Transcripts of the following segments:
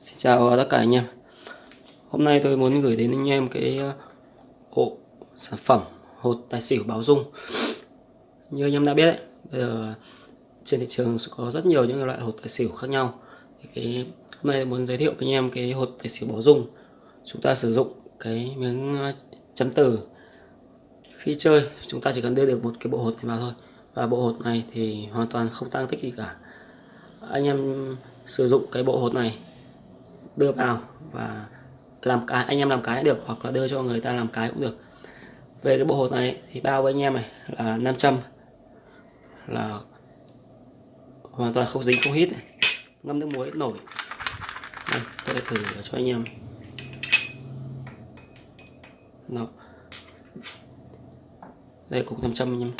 Xin chào tất cả anh em. Hôm nay tôi muốn gửi đến anh em cái ờ, bộ sản phẩm hột tài xỉu báo dung. Như anh em đã biết ấy, bây giờ trên thị trường có rất nhiều những loại hột tài xỉu khác nhau. Thì cái Hôm nay muốn giới thiệu với anh em cái hột tài xỉu báo dung. Chúng ta sử dụng cái miếng ờ, chấm từ. Khi chơi chúng ta chỉ cần đưa được một cái bộ hột này vào thôi. Và bộ hột này thì hoàn toàn không tăng tích gì cả. Anh em sử dụng cái bộ hột này đưa vào và làm cái anh em làm cái được hoặc là đưa cho người ta làm cái cũng được. Về cái bộ hột này thì bao với anh em này là 500 là hoàn toàn không dính không hít này. ngâm nước muối nổi. Đây, tôi sẽ thử cho anh em. Đó. đây cục 500 anh em.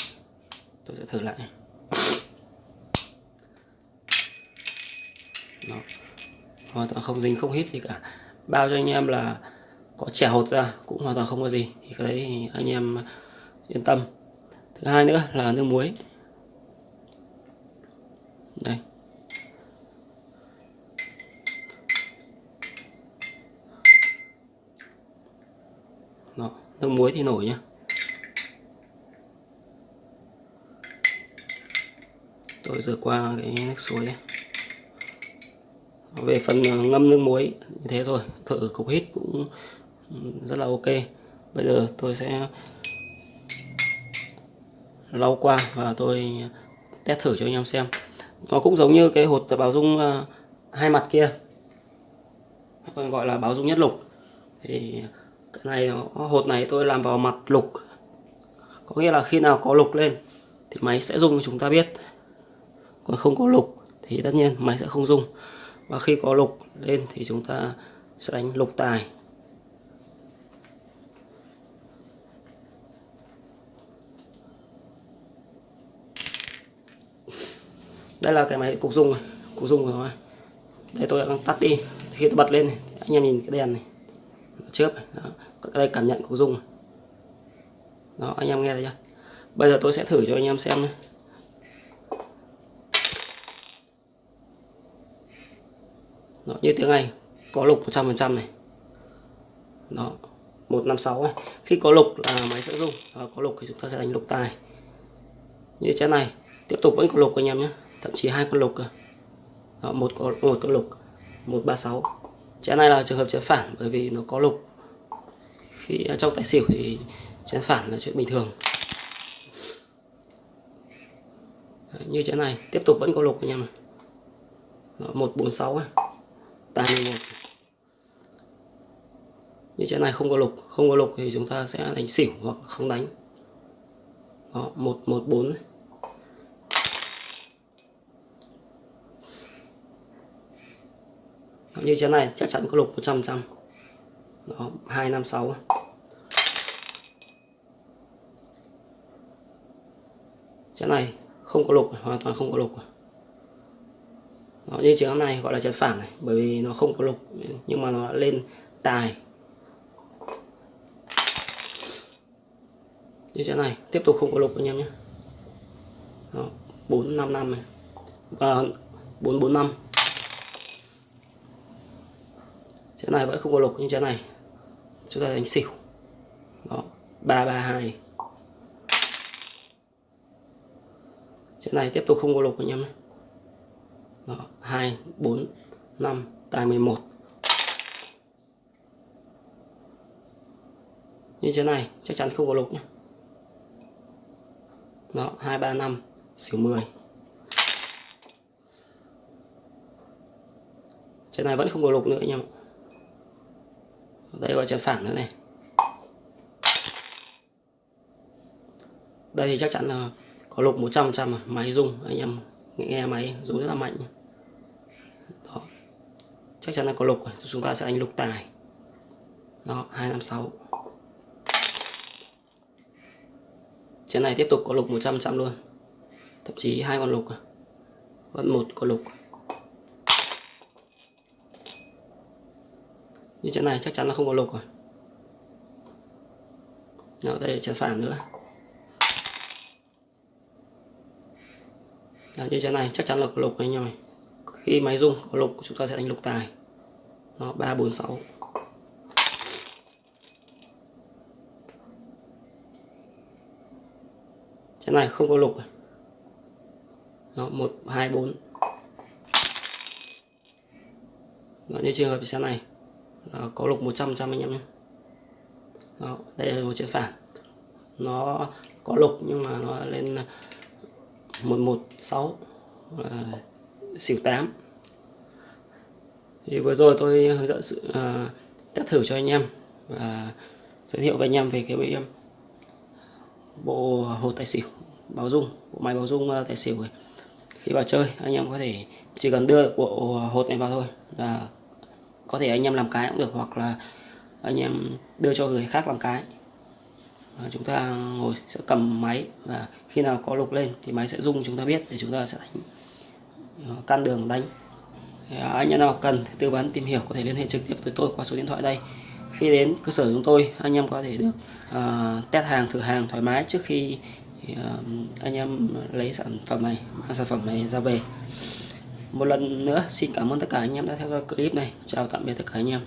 Tôi sẽ thử lại. Đó hoàn toàn không dính không hít gì cả. Bao cho anh em là có trẻ hột ra cũng hoàn toàn không có gì. Thì cái đấy thì anh em yên tâm. Thứ hai nữa là nước muối. Đây. Đó, nước muối thì nổi nhá. Tôi rửa qua cái nước suối ấy về phần à, ngâm nước muối, như thế rồi thử cục hít cũng rất là ok. Bây giờ tôi sẽ lau qua và tôi test thử cho anh em xem. Nó cũng giống như cái hột báo dung à, hai mặt kia. Còn gọi là báo dung nhất lục. Thì cái này hột này tôi làm vào mặt lục. Có nghĩa là khi nào có lục lên thì máy sẽ rung chúng ta biết. Còn không có lục thì tất nhiên máy sẽ không rung và khi có lục lên thì chúng ta sẽ đánh lục tài. Đây là cái máy cục dung này. Cục dung rồi đây tôi đang tắt đi. Khi tôi bật lên này, anh em nhìn cái đèn này. Chớp này. Đó. đây cảm nhận cục dung này. đó anh em nghe thấy chưa? Bây giờ tôi sẽ thử cho anh em xem này Đó, như tiếng này có lục 100% này. Đó 156 ấy. khi có lục là máy sẽ rung đó, có lục thì chúng ta sẽ đánh lục tài. Như thế này tiếp tục vẫn có lục anh em nhé. Thậm chí hai con lục cơ. Đó, một có một con lục 136 chén này là trường hợp chén phản bởi vì nó có lục. Khi à, trong tài xỉu thì chén phản là chuyện bình thường. Đấy, như chén này tiếp tục vẫn có lục anh em này đó, 146 ấy tài 11 như thế này không có lục không có lục thì chúng ta sẽ đánh xỉu hoặc không đánh. Đó 114 đó, như thế này chắc chắn có lục 100 trăm đó 256 cái này không có lục hoàn toàn không có lục đó, như trường này gọi là chấn phản này bởi vì nó không có lục nhưng mà nó lên tài. Như thế này tiếp tục không có lục anh em nhé. Đó, 455 này. Và 445 thế này vẫn không có lục như thế này chúng ta đánh xỉu. Đó 332 thế này tiếp tục không có lục anh em nhé đó, 2 4 5 tài 11 như thế này chắc chắn không có lục nhé đó 2 3 5 xỉu 10 trên này vẫn không có lục nữa anh em ạ. Đây gọi chân phản nữa này. Đây thì chắc chắn là có lục 100 trăm máy rung anh em nghe máy dấu rất là mạnh. Đó. Chắc chắn là có lục chúng ta sẽ đánh lục tài. Đó 256 trên này tiếp tục có lục 100 trăm luôn. Thậm chí hai con lục à. vẫn một con lục. Như trận này chắc chắn là không có lục rồi. Đó, đây là trận phản nữa. Đó, như thế này chắc chắn là có lục anh em này khi máy rung có lục chúng ta sẽ đánh lục tài. Nó ba bốn sáu. Chén này không có lục à? nó một hai bốn. Nó như trường hợp chén này. Nó có lục 100 trăm anh em nhé. Đó, đây là một chén phản. Nó có lục nhưng mà nó lên 116 à, xỉu 8 thì vừa rồi tôi hướng dẫn sự à, test thử cho anh em và giới thiệu với anh em về cái bộ, bộ hột tài xỉu báo dung bộ máy báo dung à, tài xỉu này. khi vào chơi anh em có thể chỉ cần đưa bộ hột này vào thôi là có thể anh em làm cái cũng được hoặc là anh em đưa cho người khác làm cái Ờ, chúng ta ngồi sẽ cầm máy và khi nào có lục lên thì máy sẽ rung chúng ta biết để chúng ta sẽ đánh ờ, can căn đường đánh. À, anh em nào cần tư vấn tìm hiểu có thể liên hệ trực tiếp với tôi qua số điện thoại đây. Khi đến cơ sở chúng tôi anh em có thể được uh, test hàng thử hàng thoải mái trước khi uh, anh em lấy sản phẩm này mang sản phẩm này ra về. Một lần nữa xin cảm ơn tất cả anh em đã theo dõi clip này. Chào tạm biệt tất cả anh em.